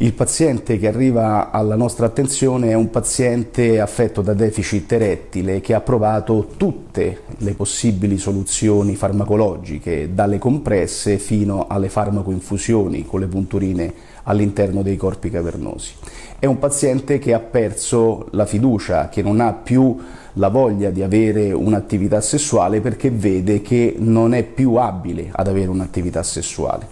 Il paziente che arriva alla nostra attenzione è un paziente affetto da deficit erettile che ha provato tutte le possibili soluzioni farmacologiche, dalle compresse fino alle farmacoinfusioni con le punturine all'interno dei corpi cavernosi. È un paziente che ha perso la fiducia, che non ha più la voglia di avere un'attività sessuale perché vede che non è più abile ad avere un'attività sessuale.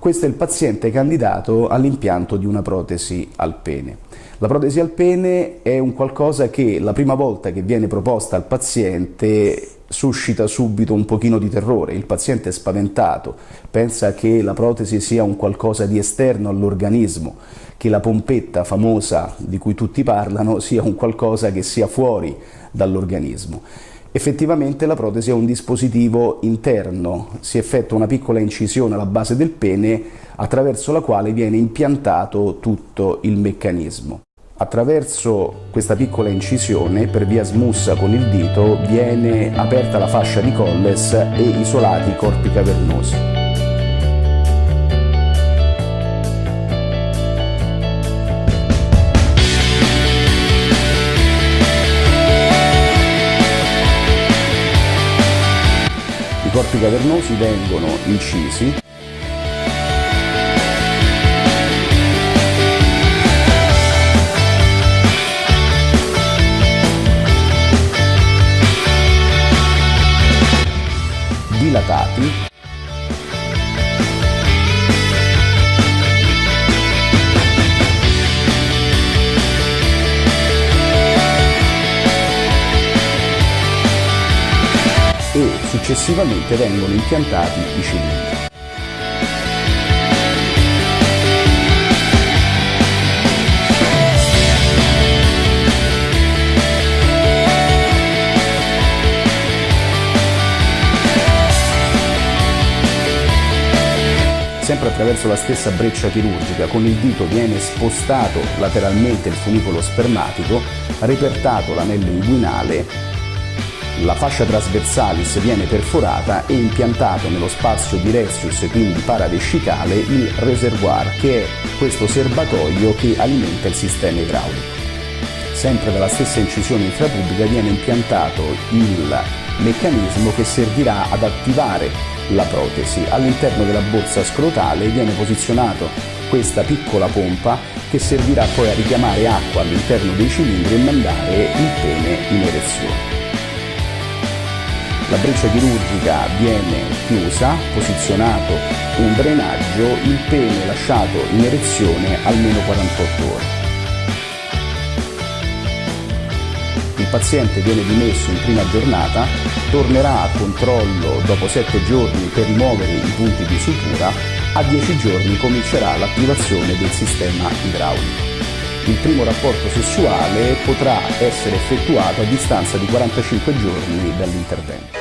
Questo è il paziente candidato all'impianto di una protesi al pene. La protesi al pene è un qualcosa che la prima volta che viene proposta al paziente suscita subito un pochino di terrore, il paziente è spaventato, pensa che la protesi sia un qualcosa di esterno all'organismo, che la pompetta famosa di cui tutti parlano sia un qualcosa che sia fuori dall'organismo. Effettivamente la protesi è un dispositivo interno, si effettua una piccola incisione alla base del pene attraverso la quale viene impiantato tutto il meccanismo. Attraverso questa piccola incisione, per via smussa con il dito, viene aperta la fascia di Colles e isolati i corpi cavernosi. Corpi cavernosi vengono incisi e successivamente vengono impiantati i cilindri. sempre attraverso la stessa breccia chirurgica, con il dito viene spostato lateralmente il funicolo spermatico, repertato l'anello inguinale la fascia trasversalis viene perforata e impiantato nello spazio di Rezius, quindi paravescicale, il reservoir, che è questo serbatoio che alimenta il sistema idraulico. Sempre dalla stessa incisione intrapubica viene impiantato il meccanismo che servirà ad attivare la protesi. All'interno della borsa scrotale viene posizionato questa piccola pompa che servirà poi a richiamare acqua all'interno dei cilindri e mandare il pene in erezione. La breccia chirurgica viene chiusa, posizionato un drenaggio, il pene lasciato in erezione almeno 48 ore. Il paziente viene dimesso in prima giornata, tornerà a controllo dopo 7 giorni per rimuovere i punti di sutura, a 10 giorni comincerà l'attivazione del sistema idraulico. Il primo rapporto sessuale potrà essere effettuato a distanza di 45 giorni dall'intervento.